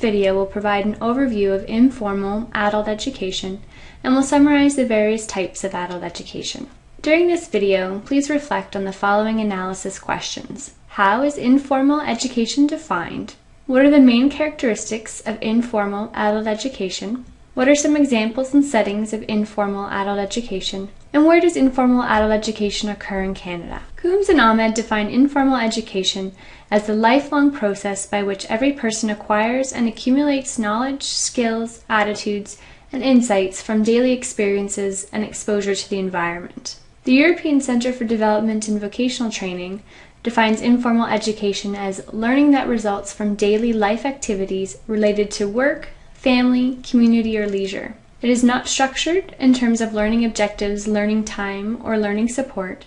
video will provide an overview of informal adult education and will summarize the various types of adult education. During this video, please reflect on the following analysis questions. How is informal education defined? What are the main characteristics of informal adult education? What are some examples and settings of informal adult education? And where does informal adult education occur in Canada? Coombs and Ahmed define informal education as the lifelong process by which every person acquires and accumulates knowledge, skills, attitudes, and insights from daily experiences and exposure to the environment. The European Centre for Development and Vocational Training defines informal education as learning that results from daily life activities related to work, family, community, or leisure. It is not structured in terms of learning objectives, learning time, or learning support,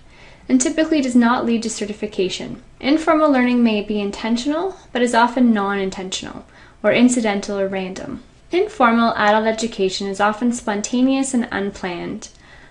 and typically does not lead to certification. Informal learning may be intentional, but is often non intentional, or incidental or random. Informal adult education is often spontaneous and unplanned.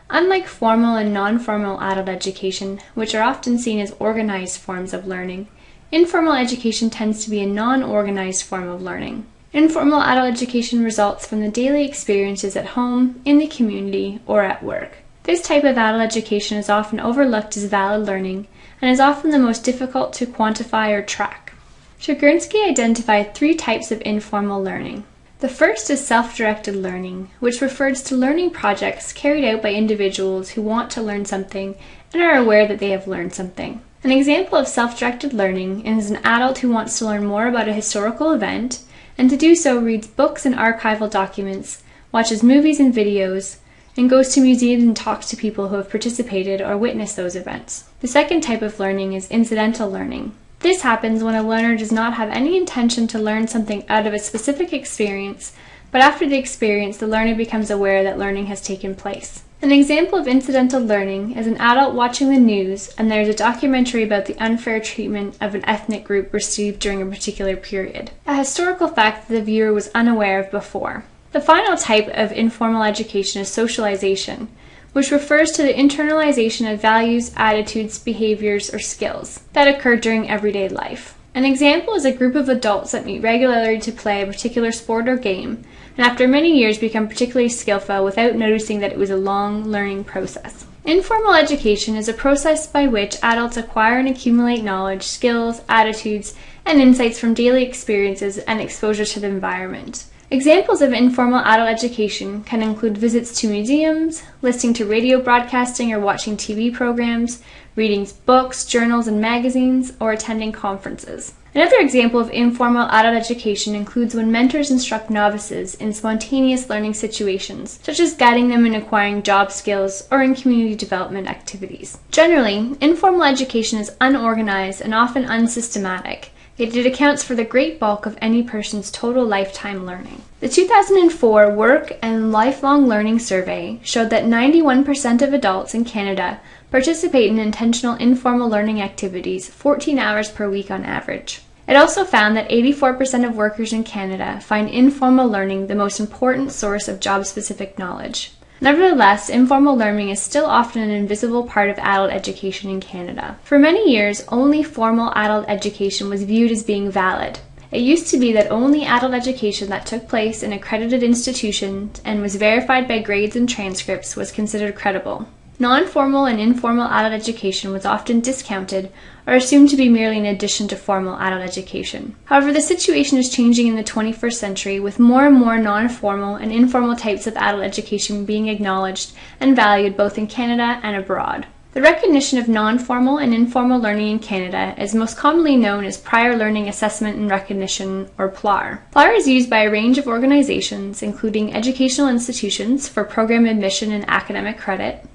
Unlike formal and non formal adult education, which are often seen as organized forms of learning, informal education tends to be a non organized form of learning. Informal adult education results from the daily experiences at home, in the community, or at work. This type of adult education is often overlooked as valid learning and is often the most difficult to quantify or track. Schugurensky identified three types of informal learning. The first is self-directed learning, which refers to learning projects carried out by individuals who want to learn something and are aware that they have learned something. An example of self-directed learning is an adult who wants to learn more about a historical event and to do so reads books and archival documents, watches movies and videos, and goes to museums and talks to people who have participated or witnessed those events. The second type of learning is incidental learning. This happens when a learner does not have any intention to learn something out of a specific experience, but after the experience, the learner becomes aware that learning has taken place. An example of incidental learning is an adult watching the news and there is a documentary about the unfair treatment of an ethnic group received during a particular period, a historical fact that the viewer was unaware of before. The final type of informal education is socialization, which refers to the internalization of values, attitudes, behaviors, or skills that occur during everyday life. An example is a group of adults that meet regularly to play a particular sport or game, and after many years become particularly skillful without noticing that it was a long learning process. Informal education is a process by which adults acquire and accumulate knowledge, skills, attitudes, and insights from daily experiences and exposure to the environment. Examples of informal adult education can include visits to museums, listening to radio broadcasting or watching TV programs, reading books, journals, and magazines, or attending conferences. Another example of informal adult education includes when mentors instruct novices in spontaneous learning situations, such as guiding them in acquiring job skills or in community development activities. Generally, informal education is unorganized and often unsystematic, yet it accounts for the great bulk of any person's total lifetime learning. The 2004 Work and Lifelong Learning Survey showed that 91% of adults in Canada participate in intentional informal learning activities 14 hours per week on average. It also found that 84% of workers in Canada find informal learning the most important source of job specific knowledge. Nevertheless, informal learning is still often an invisible part of adult education in Canada. For many years, only formal adult education was viewed as being valid. It used to be that only adult education that took place in accredited institutions and was verified by grades and transcripts was considered credible. Non-formal and informal adult education was often discounted or assumed to be merely an addition to formal adult education. However, the situation is changing in the 21st century with more and more non-formal and informal types of adult education being acknowledged and valued both in Canada and abroad. The recognition of non-formal and informal learning in Canada is most commonly known as Prior Learning Assessment and Recognition, or PLAR. PLAR is used by a range of organizations, including educational institutions for program admission and academic credit,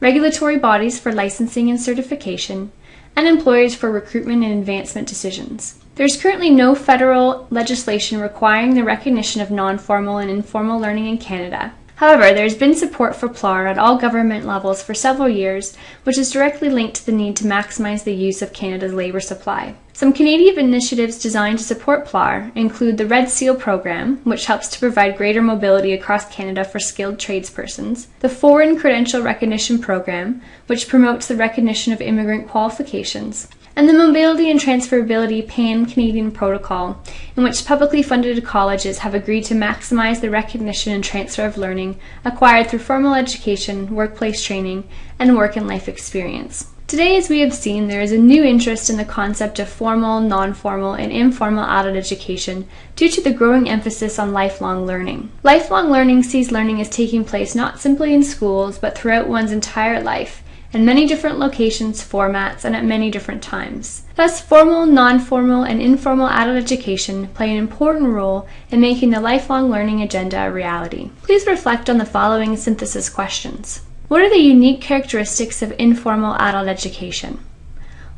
regulatory bodies for licensing and certification, and employers for recruitment and advancement decisions. There is currently no federal legislation requiring the recognition of non-formal and informal learning in Canada. However, there has been support for PLAR at all government levels for several years, which is directly linked to the need to maximize the use of Canada's labour supply. Some Canadian initiatives designed to support PLAR include the Red Seal program, which helps to provide greater mobility across Canada for skilled tradespersons, the Foreign Credential Recognition program, which promotes the recognition of immigrant qualifications, and the Mobility and Transferability Pan Canadian Protocol, in which publicly funded colleges have agreed to maximize the recognition and transfer of learning acquired through formal education, workplace training, and work and life experience. Today, as we have seen, there is a new interest in the concept of formal, non-formal, and informal adult education due to the growing emphasis on lifelong learning. Lifelong learning sees learning as taking place not simply in schools, but throughout one's entire life, in many different locations, formats, and at many different times. Thus, formal, non-formal, and informal adult education play an important role in making the lifelong learning agenda a reality. Please reflect on the following synthesis questions. What are the unique characteristics of informal adult education?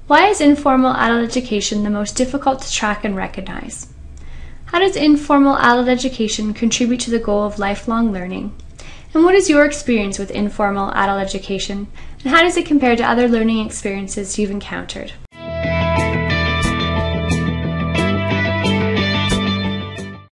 Why is informal adult education the most difficult to track and recognize? How does informal adult education contribute to the goal of lifelong learning? And what is your experience with informal adult education, and how does it compare to other learning experiences you've encountered?